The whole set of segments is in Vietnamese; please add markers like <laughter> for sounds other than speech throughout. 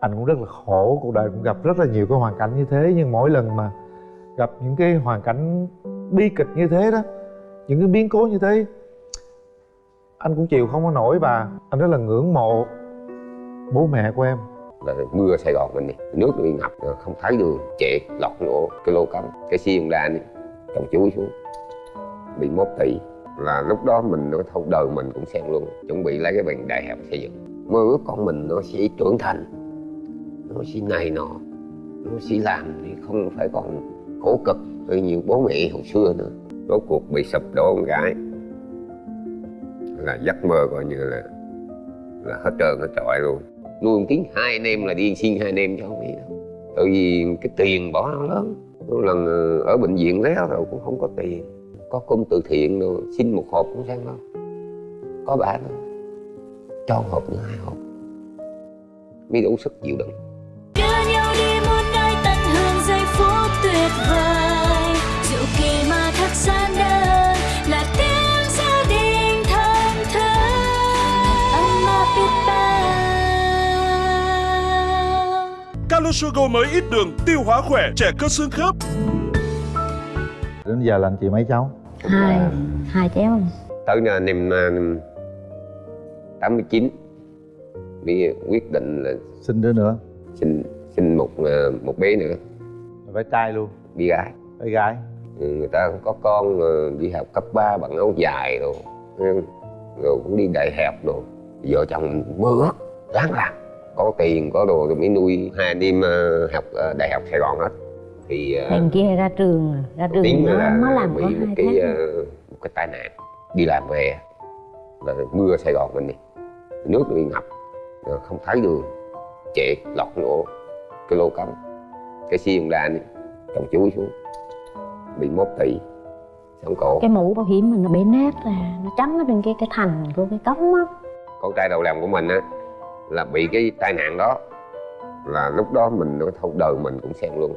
anh cũng rất là khổ cuộc đời cũng gặp rất là nhiều cái hoàn cảnh như thế nhưng mỗi lần mà gặp những cái hoàn cảnh bi kịch như thế đó những cái biến cố như thế anh cũng chịu không có nổi và anh rất là ngưỡng mộ bố mẹ của em. Là mưa Sài Gòn mình đi nước nó bị ngập không thấy đường trệ lọt nổ cái lô cắm, cái xiên ra đi trồng chuối xuống bị mốt tỷ là lúc đó mình nó thâu đời mình cũng xem luôn chuẩn bị lấy cái bằng đại học xây dựng. Mơ ước con mình nó sẽ trưởng thành nó xin này nọ. Nó sẽ làm thì không phải còn khổ cực như nhiều bố mẹ hồi xưa nữa. Rốt cuộc bị sụp đổ con gái. Là giấc mơ coi như là là hết trơn, hết trọi luôn. Nuôi tiếng hai anh em là đi xin hai anh em cho không biết đâu. Tại vì cái tiền bỏ nó lớn. Một lần ờ, ở bệnh viện réo rồi cũng không có tiền. Có công từ thiện rồi, xin một hộp cũng sang đâu có bà đó cho hộp nữa, hai hộp. Mới đủ sức chịu đựng. Calosugo mới ít đường, tiêu hóa khỏe, trẻ cơ xương khớp. đến giờ là anh chị mấy cháu? Hai hai cháu. Tới năm năm 89 mới quyết định là sinh đứa nữa. sinh sinh một ờ, một bé nữa. Phải trai luôn. Bé gái. Bé gái. Ừ, người ta có con đi học cấp 3 bằng áo dài rồi rồi cũng đi đại học rồi vợ chồng mơ ước ráng làm có tiền có đồ rồi mới nuôi hai anh em ờ, học ờ, đại học Sài Gòn hết. Thì ờ, thằng kia ra trường ra trường tiếng nó, là nó làm bị có một cái ờ, một cái tai nạn đi làm về là mưa Sài Gòn mình đi nước bị ngập không thấy đường trệ lọt nổ cái lô cống cái xiên ra đi trong chuối xuống bị mốt tỷ xong cổ. Cái mũ bảo hiểm mình nó bị nát ra nó chắn ở trên cái cái thành của cái cống á. Con trai đầu lòng của mình á là bị cái tai nạn đó là lúc đó mình nó thâu đời mình cũng xem luôn.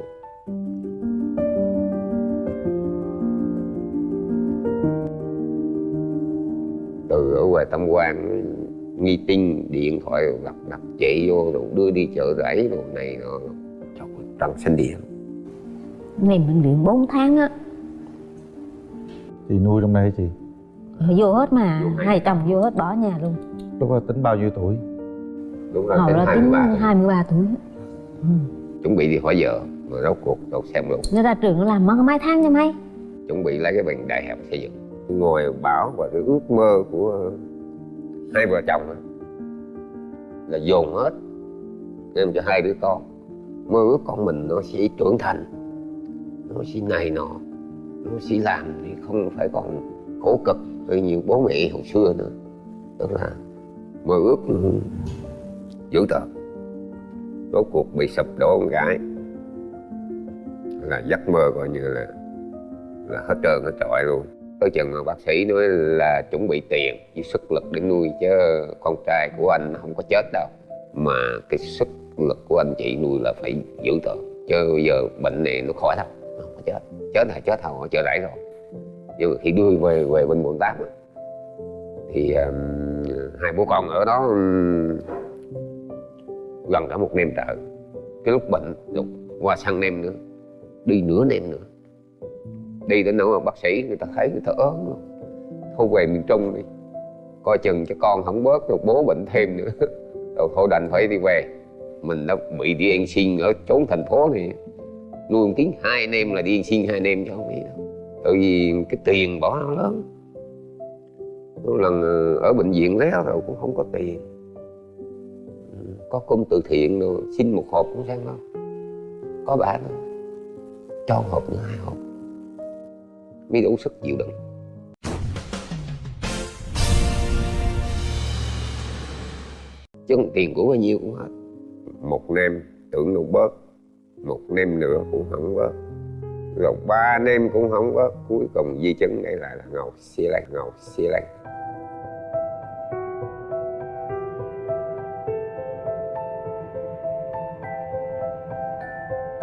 Từ ở ngoài tâm quan nghi tinh điện thoại gặp gặp chị vô rồi đưa đi chợ rẫy rồi này nọ. Ơi, trăng xanh điện nằm bệnh viện 4 tháng á. Chị nuôi trong đây hả chị? Vô hết mà Vô hai chồng vô hết bỏ nhà luôn. Lúc đó tính bao nhiêu tuổi lúc đó hồi tính đó tính mươi ba 23 tuổi. Ừ. chuẩn bị đi hỏi vợ rồi rốt cuộc đâu xem luôn. Nó ra trường nó làm mất mấy tháng cho mấy? Chuẩn bị lấy cái bằng đại học xây dựng. Ngồi bảo và cái ước mơ của hai vợ chồng á, là dồn hết. Em cho hai đứa con. Mơ ước con mình nó sẽ trưởng thành nó sẽ này nọ nó sẽ làm thì không phải còn khổ cực như nhiều bố mẹ hồi xưa nữa. Tức là mơ ước dữ tợn. Rốt cuộc bị sụp đổ con gái. Là giấc mơ coi như là là hết trơn hết trọi luôn. Tới chừng mà bác sĩ nói là chuẩn bị tiền với sức lực để nuôi chứ con trai của anh không có chết đâu. Mà cái sức lực của anh chị nuôi là phải giữ tợn. Chứ bây giờ bệnh này nó khỏi đâu nó không có chết. Chết là chết hầu chờ rẫy rồi. Nhưng mà khi đưa về về bên quận tám thì um, hai bố con ở đó um, gần cả một nem trở cái lúc bệnh rồi qua sang nem nữa, đi nửa nem nữa. Đi đến nỗi mà bác sĩ người ta thấy người ta ớn luôn. Thôi về miền trung đi. Coi chừng cho con không bớt rồi bố bệnh thêm nữa. <laughs> Rồi thôi đành phải đi về. Mình đã bị đi ăn xin ở chốn thành phố này. Nuôi một tiếng hai anh em là đi ăn xin hai anh em cho không biết đâu. Tại vì cái tiền bỏ nó lớn. Có lần ờ, ở bệnh viện réo rồi cũng không có tiền có công từ thiện rồi xin một hộp cũng sang đó, có bà đó cho một hộp nữa hai hộp. Mới đủ sức chịu đựng. Chứ còn tiền của bao nhiêu cũng hết. Một nem tưởng đâu bớt một nem nữa cũng không bớt. Rồi ba nem cũng không bớt cuối cùng di chứng đây lại là ngầu xi lăng ngầu xi lăng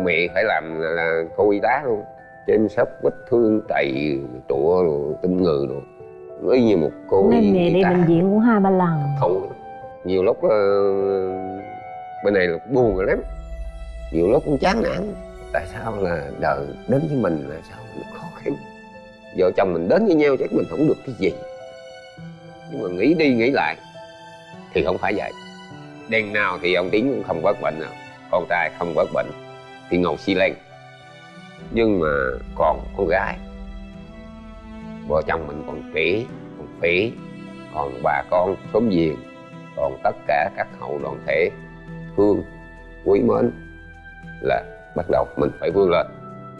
mẹ phải làm là, là cô y tá luôn. Chăm sóc vết thương tày trụa rồi ngừ rồi mới như một cô nên y, mẹ y đi bệnh viện cũng hai ba lần. Không nhiều lúc ờ, bên này là buồn rồi lắm. Nhiều lúc cũng chán nản. Tại sao là đời đến với mình là sao nó khó khăn? Vợ chồng mình đến với nhau chắc mình không được cái gì. Nhưng mà nghĩ đi nghĩ lại thì không phải vậy. Đêm nào thì ông tiến cũng không bớt bệnh nào con trai không bớt bệnh thì Ngọc xi lên nhưng mà còn con gái. Vợ chồng mình còn trẻ còn phỉ còn bà con xóm giềng còn tất cả các hậu đoàn thể. Thương quý mến là bắt đầu mình phải vươn lên.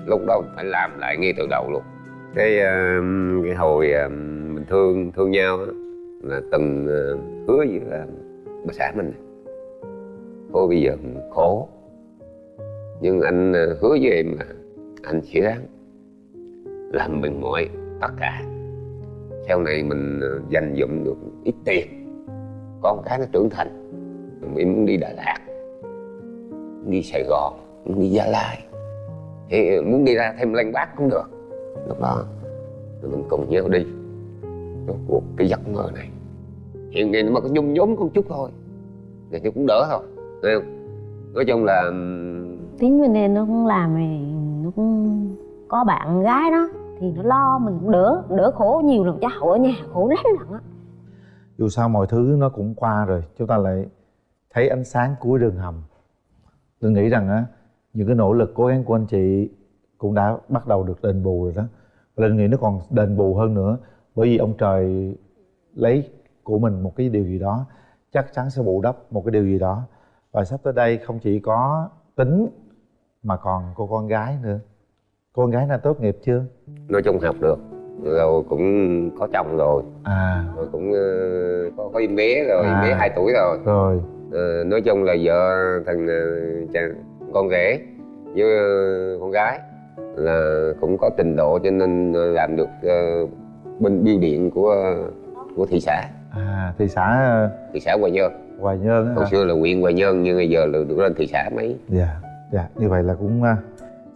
Lúc đó mình phải làm lại ngay từ đầu luôn. Cái, cái hồi mình thương thương nhau đó, là từng ờ, hứa với bà xã mình. Thôi bây giờ mình khổ nhưng anh ờ, hứa với em là anh sẽ đáng làm mình mọi tất cả. Sau này mình ờ, dành dụm được ít tiền con cái nó trưởng thành. Em muốn đi Đà Lạt, muốn đi Sài Gòn, muốn đi Gia Lai. Thì ờ, muốn đi ra thêm Lan Bác cũng được. Lúc đó rồi mình cùng nhau đi rốt cuộc cái giấc mơ này. Hiện nay nó mà có nhung nhúm con chút thôi. Thì nó cũng đỡ thôi, thấy không? Nói chung là tính tiến bên đây nó cũng làm thì nó cũng có bạn gái đó. Thì nó lo mình cũng đỡ đỡ khổ nhiều lần cháu ở nhà khổ lắm lận á. Dù sao mọi thứ nó cũng qua rồi, chúng ta lại thấy ánh sáng cuối đường hầm. Tôi nghĩ rằng á, những cái nỗ lực cố gắng của anh chị cũng đã bắt đầu được đền bù rồi đó. Và linh nghĩ nó còn đền bù hơn nữa, bởi vì ông trời lấy của mình một cái điều gì đó, chắc chắn sẽ bù đắp một cái điều gì đó. Và sắp tới đây không chỉ có tính mà còn cô con gái nữa. Cô con gái nào tốt nghiệp chưa? Nói chung học được. Rồi cũng có chồng rồi. À. Rồi cũng ờ, có có em bé rồi em À. bé 2 tuổi rồi. Rồi. Ờ, nói chung là vợ thằng ờ, chàng con rể với con gái là cũng có trình độ cho nên làm được bên biêu điện của của thị xã. À thị xã thị xã Hoài Nhơn. Hoài Nhơn hồi xưa là huyện Hoài Nhơn nhưng bây giờ là được lên thị xã mấy. Dạ dạ như vậy là cũng à,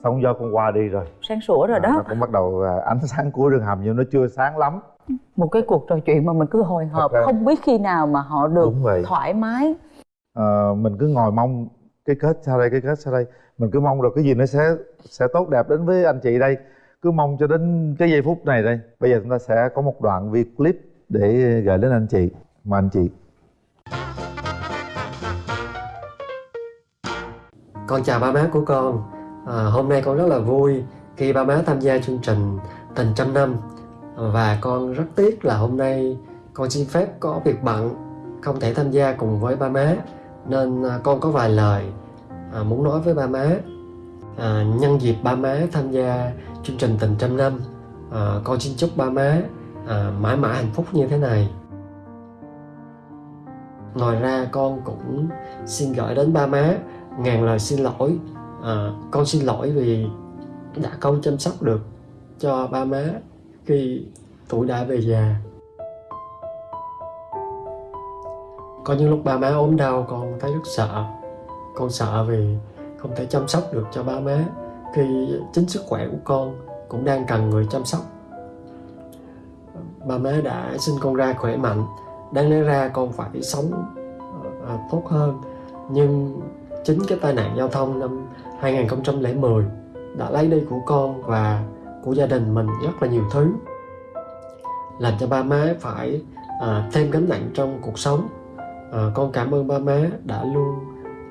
sóng gió con qua đi rồi. Sáng sủa rồi À, nó đó cũng bắt đầu à, ánh sáng cuối đường hầm nhưng nó chưa sáng lắm. Một cái cuộc trò chuyện mà mình cứ hồi hộp ra- không biết khi nào mà họ được thoải mái. Ờ, mình cứ ngồi mong cái kết sau đây cái kết sau đây. Mình cứ mong rồi cái gì nó sẽ sẽ tốt đẹp đến với anh chị đây. Cứ mong cho đến cái giây phút này đây. Bây giờ chúng ta sẽ có một đoạn video clip để gửi đến anh chị mà anh chị Con chào ba má của con. À, Hôm nay con rất là vui khi ba má tham gia chương trình Tình trăm năm. Và con rất tiếc là hôm nay con xin phép có việc bận Không thể tham gia cùng với ba má Nên à, con có vài lời à, muốn nói với ba má. À, Nhân dịp ba má tham gia chương trình Tình trăm năm à, Con xin chúc ba má à, mãi mãi hạnh phúc như thế này. Ngoài ra con cũng xin gửi đến ba má ngàn lời xin lỗi. À, con xin lỗi vì đã không chăm sóc được cho ba má khi tuổi đã về già. Có những lúc ba má ốm đau con thấy rất sợ. Con sợ vì không thể chăm sóc được cho ba má khi chính sức khỏe của con cũng đang cần người chăm sóc. Ba má đã sinh con ra khỏe mạnh đáng lẽ ra con phải sống à, tốt hơn. Nhưng chính cái tai nạn giao thông năm 2010 đã lấy đi của con và của gia đình mình rất là nhiều thứ làm cho ba má phải à, thêm gánh nặng trong cuộc sống. À, con cảm ơn ba má đã luôn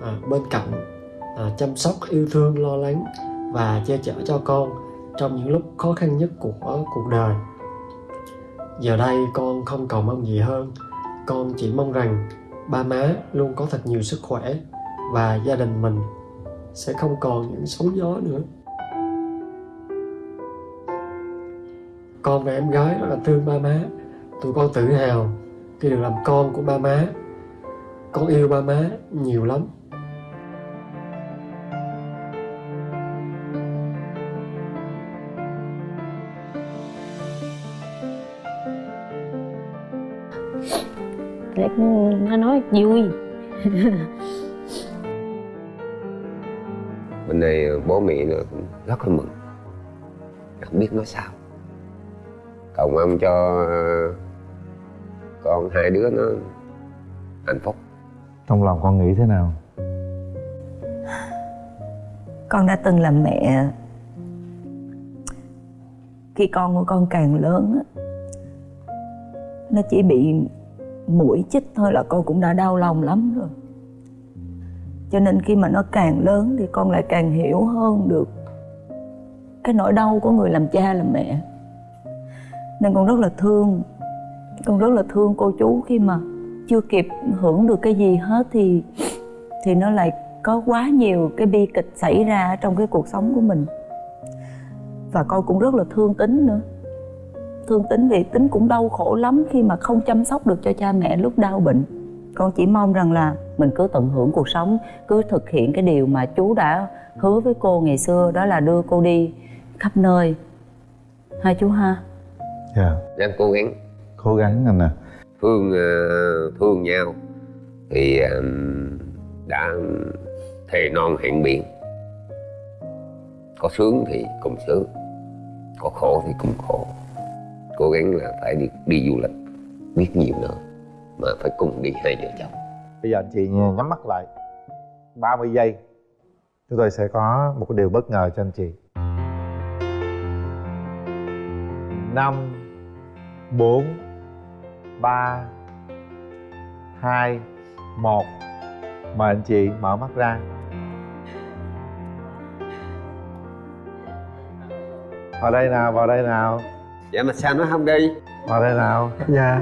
à, bên cạnh à, chăm sóc yêu thương lo lắng và che chở cho con trong những lúc khó khăn nhất của cuộc đời. Giờ đây con không cầu mong gì hơn. Con chỉ mong rằng ba má luôn có thật nhiều sức khỏe và gia đình mình sẽ không còn những sóng gió nữa. Con và em gái rất là thương ba má. Tụi con tự hào khi được làm con của ba má. Con yêu ba má nhiều lắm. Nó nói vui. <laughs> bên này bố mẹ nó cũng rất là mừng. Không biết nói sao. Cầu mong cho ờ, con hai đứa nó hạnh phúc. Trong lòng con nghĩ thế nào? Con đã từng làm mẹ. Khi con của con càng lớn á, nó chỉ bị mũi chích thôi là con cũng đã đau lòng lắm rồi cho nên khi mà nó càng lớn thì con lại càng hiểu hơn được cái nỗi đau của người làm cha làm mẹ. Nên con rất là thương, con rất là thương cô chú. Khi mà chưa kịp hưởng được cái gì hết thì thì nó lại có quá nhiều cái bi kịch xảy ra trong cái cuộc sống của mình. Và con cũng rất là thương tính nữa. Thương tính vì tính cũng đau khổ lắm khi mà không chăm sóc được cho cha mẹ lúc đau bệnh. Con chỉ mong rằng là mình cứ tận hưởng cuộc sống cứ thực hiện cái điều mà chú đã hứa với cô ngày xưa đó là đưa cô đi khắp nơi. Hai chú ha. Dạ. Ráng cố gắng. Cố gắng anh nè thương ờ, thương nhau thì đã thề non hẹn biển. Có sướng thì cùng sướng có khổ thì cùng khổ. Cố gắng là phải đi đi du lịch biết nhiều nơi mà phải cùng đi hai vợ chồng bây giờ anh chị nhắm mắt lại. 30 giây chúng tôi sẽ có một cái điều bất ngờ cho anh chị. Năm bốn ba hai một. Mời anh chị mở mắt ra. Vào đây nào vào đây nào. Dạ mà sao nó không đi? Vào đây nào. Dạ.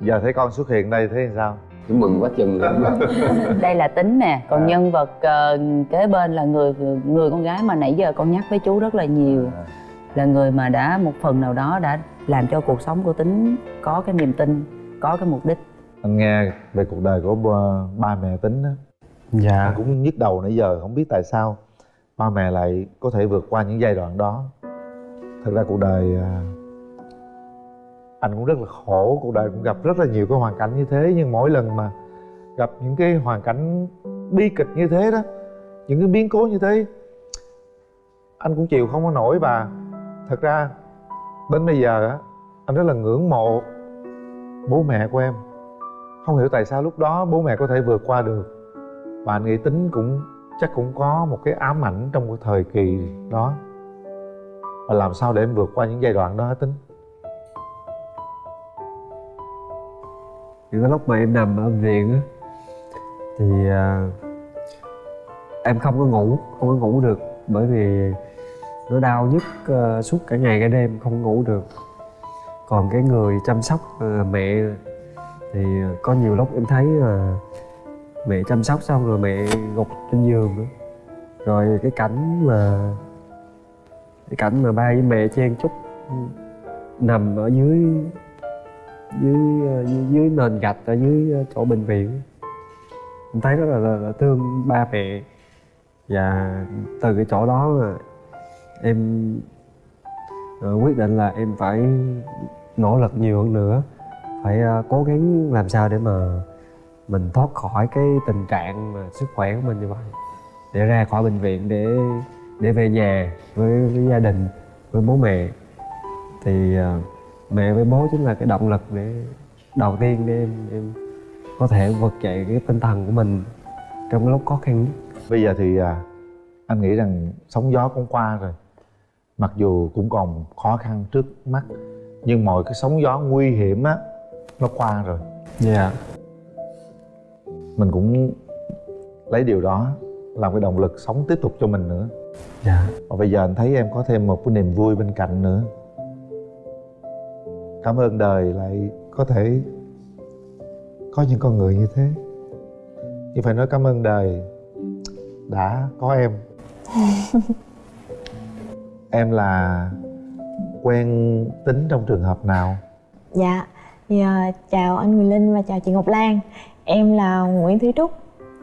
Giờ thấy con xuất hiện đây thấy sao Tôi mừng quá chừng. Lắm <laughs> đây là tính nè còn À. nhân vật ờ, kế bên là người người con gái mà nãy giờ con nhắc với chú rất là nhiều. Là người mà đã một phần nào đó đã làm cho cuộc sống của tính có cái niềm tin có cái mục đích. Anh nghe về cuộc đời của ba, ba mẹ tính đó dạ. Anh cũng nhức đầu nãy giờ không biết tại sao ba mẹ lại có thể vượt qua những giai đoạn đó. Thực ra cuộc đời à, anh cũng rất là khổ cuộc đời cũng gặp rất là nhiều cái hoàn cảnh như thế, nhưng mỗi lần mà gặp những cái hoàn cảnh bi kịch như thế đó, những cái biến cố như thế, anh cũng chịu không có nổi và thật ra, đến bây giờ á, anh rất là ngưỡng mộ bố mẹ của em. Không hiểu tại sao lúc đó bố mẹ có thể vượt qua được. Và anh nghĩ tính cũng, chắc cũng có một cái ám ảnh trong cái thời kỳ đó. Và làm sao để em vượt qua những giai đoạn đó tính? Những cái lúc mà em nằm ở viện á thì à, em không có ngủ không có ngủ được. Bởi vì nó đau nhức uh, suốt cả ngày cả đêm không ngủ được. Còn cái người chăm sóc uh, mẹ thì có nhiều lúc em thấy là mẹ chăm sóc xong rồi mẹ gục trên giường nữa rồi cái cảnh mà cái cảnh mà ba với mẹ chen chúc ừ, nằm ở dưới dưới ờ, dưới, dưới nền gạch ở dưới ờ, chỗ bệnh viện. Mình thấy rất là, là, là thương ba mẹ. Và từ cái chỗ đó mà em ờ, quyết định là em phải nỗ lực nhiều hơn nữa. Phải cố gắng làm sao để mà mình thoát khỏi cái tình trạng mà sức khỏe của mình như vậy. Để ra khỏi bệnh viện để để về nhà với, với gia đình với bố mẹ. Thì uh, mẹ với bố chính là cái động lực để đầu tiên để em em có thể vực dậy cái tinh thần của mình trong cái lúc khó khăn nhất. Bây giờ thì à, anh nghĩ rằng sóng gió cũng qua rồi. Mặc dù cũng còn khó khăn trước mắt nhưng mọi cái sóng gió nguy hiểm á nó qua rồi. Dạ. Mình cũng lấy điều đó làm cái động lực sống tiếp tục cho mình nữa. Dạ. Và bây giờ anh thấy em có thêm một cái niềm vui bên cạnh nữa cảm ơn đời lại có thể có những con người như thế. Nhưng phải nói cảm ơn đời đã có em. <laughs> Em là quen tính trong trường hợp nào? Dạ, thì, à, chào anh Quyền Linh và chào chị Ngọc Lan. Em là Nguyễn Thúy Trúc.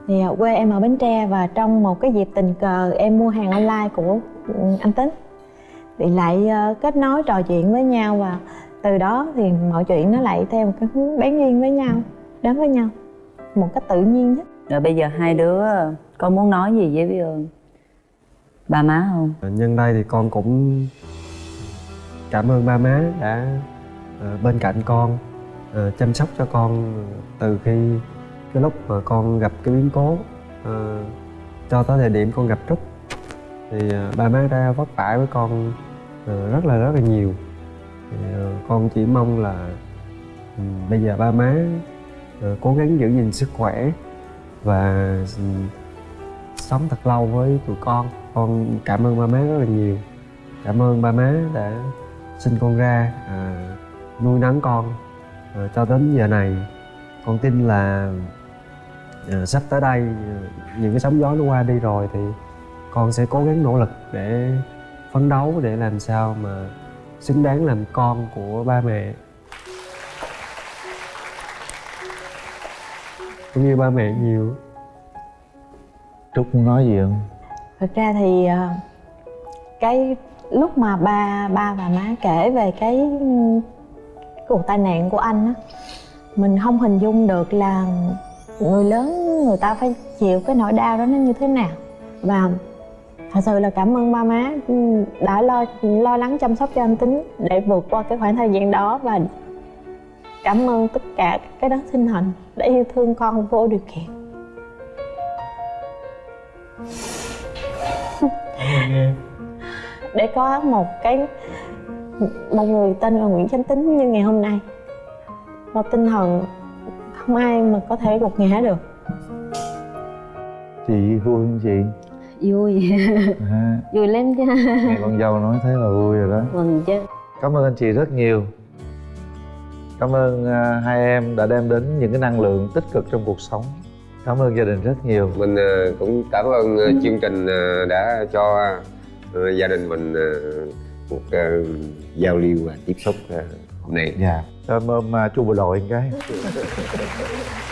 Thì à, quê em ở Bến Tre và trong một cái dịp tình cờ em mua hàng online của ừ, anh Tính. Thì lại à, kết nối trò chuyện với nhau và từ đó thì mọi chuyện nó lại theo một cái hướng bén duyên với nhau đến với nhau một cách tự nhiên nhất. Rồi bây giờ hai đứa có muốn nói gì với ờ, ba má không? Nhân đây thì con cũng cảm ơn ba má đã ờ, bên cạnh con ờ, chăm sóc cho con từ khi cái lúc mà con gặp cái biến cố ờ, cho tới thời điểm con gặp Trúc. Thì ờ, ba má đã vất vả với con ờ, rất là rất là nhiều. ờ, Ờ, con chỉ mong là ừ, bây giờ ba má ờ, cố gắng giữ gìn sức khỏe và ừ, sống thật lâu với tụi con. Con cảm ơn ba má rất là nhiều. Cảm ơn ba má đã sinh con ra à, nuôi nấng con. À, cho đến giờ này con tin là à, sắp tới đây những cái sóng gió nó qua đi rồi thì con sẽ cố gắng nỗ lực để phấn đấu để làm sao mà xứng đáng làm con của ba mẹ. Cũng như ba mẹ nhiều. Trúc muốn nói gì không? Thực ra thì ờ, cái lúc mà ba ba và má kể về cái cuộc tai nạn của anh á mình không hình dung được là người lớn người ta phải chịu cái nỗi đau đó nó như thế nào. Và thật sự là cảm ơn ba má đã lo lo lắng chăm sóc cho anh tính để vượt qua cái khoảng thời gian đó và cảm ơn tất cả cái đất sinh thành đã yêu thương con vô điều kiện. Để có một cái, một người tên là Nguyễn Chánh Tính như ngày hôm nay. Một tinh thần không ai mà có thể gục ngã được. Chị vui không chị vui. Ha vui lắm chứ. Nghe con dâu nói thế là vui rồi đó. Mừng chứ. Cảm ơn anh chị rất nhiều. Cảm ơn à, hai em đã đem đến những cái năng lượng tích cực trong cuộc sống. Cảm ơn gia đình rất nhiều. Mình ờ, cũng cảm ơn ờ, chương trình đã cho gia đình mình một giao lưu và tiếp xúc hôm nay. Dạ. Em ôm à, chú bộ đội một cái <laughs>